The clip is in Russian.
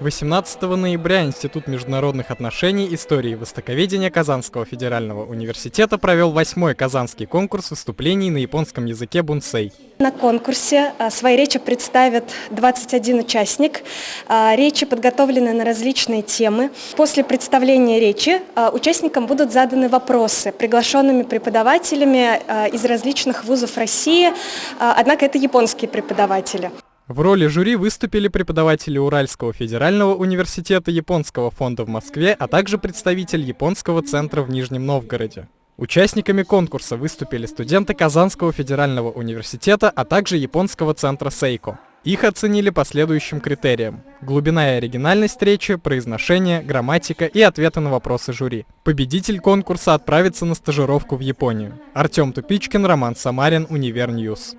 18 ноября Институт международных отношений, истории и востоковедения Казанского федерального университета провел восьмой казанский конкурс выступлений на японском языке бунсей. На конкурсе а, свои речи представят 21 участник. А, речи подготовлены на различные темы. После представления речи а, участникам будут заданы вопросы приглашенными преподавателями из различных вузов России, однако это японские преподаватели. В роли жюри выступили преподаватели Уральского федерального университета Японского фонда в Москве, а также представитель Японского центра в Нижнем Новгороде. Участниками конкурса выступили студенты Казанского федерального университета, а также Японского центра Сейко. Их оценили по следующим критериям. Глубина и оригинальность речи, произношение, грамматика и ответы на вопросы жюри. Победитель конкурса отправится на стажировку в Японию. Артем Тупичкин, Роман Самарин, Универньюз.